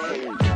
Monday.